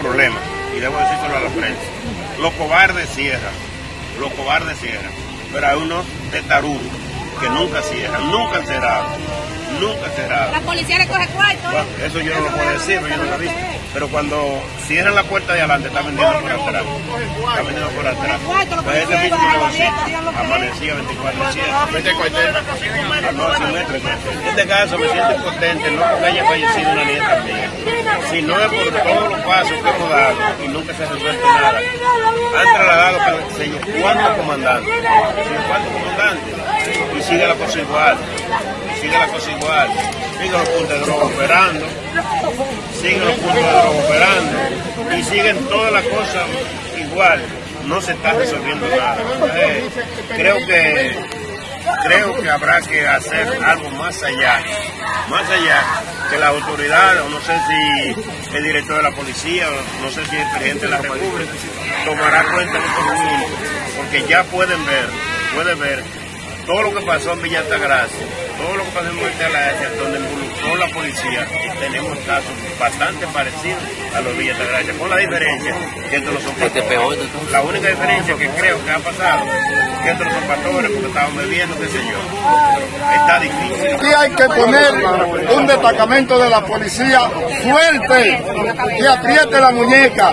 Problema, y debo decírselo a la prensa. Los cobardes cierran, los cobardes cierran, pero hay unos testarudos que nunca cierran, nunca han cerrado, nunca han cerrado. La policía le coge cuarto, ¿eh? Bueno, eso yo no lo puedo decir, pero yo no lo he visto. Pero cuando cierran la puerta de adelante, está vendiendo por atrás. Está vendiendo por atrás. Pues ese mismo negocito amanecía 24 Vete cuartel. En este caso me siento impotente, no porque haya fallecido una nieta mía, sino es por todos los pasos que hemos dado y nunca se ha resuelto nada. Han trasladado para el señor cuántos comandantes, señor comandantes, cosa igual, sigue la cosa igual, siguen los puntos de droga operando, siguen los puntos de droga operando, y siguen todas las cosas igual, no se está resolviendo nada. Eh, creo que creo que habrá que hacer algo más allá, más allá que las autoridades, o no sé si el director de la policía, no sé si el presidente de la República, tomará cuenta de estos momentos, porque ya pueden ver, pueden ver todo lo que pasó en Villa Altagracia, todo lo que pasó en Villa Altagracia, donde involucró la policía, tenemos casos bastante parecidos a los de Villa Altagracia, con la diferencia que estos no son pastores. La única diferencia que creo que ha pasado que estos no son pastores porque estaban bebiendo, qué sé yo. Está difícil. Aquí hay que poner un destacamento de la policía fuerte que apriete la muñeca,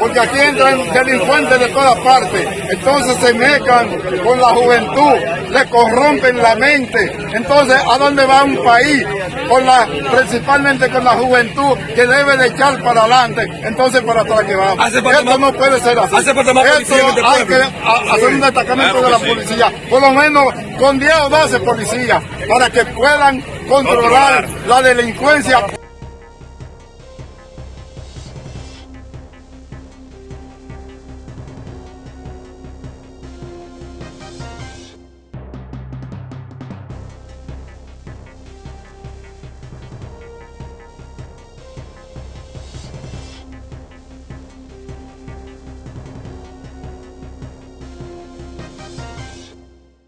porque aquí entran delincuentes de todas partes. Entonces se mezclan con la juventud, le corrompen la mente. Entonces, ¿a dónde va un país? Con la, principalmente con la juventud que debe de echar para adelante. Entonces, para atrás que vamos. Hace Esto más- no puede ser así. hace falta más Esto este hay que a- hacer un destacamento Claro de la sí. policía, por lo menos con 10 o 12 policías, para que puedan Controlar. la delincuencia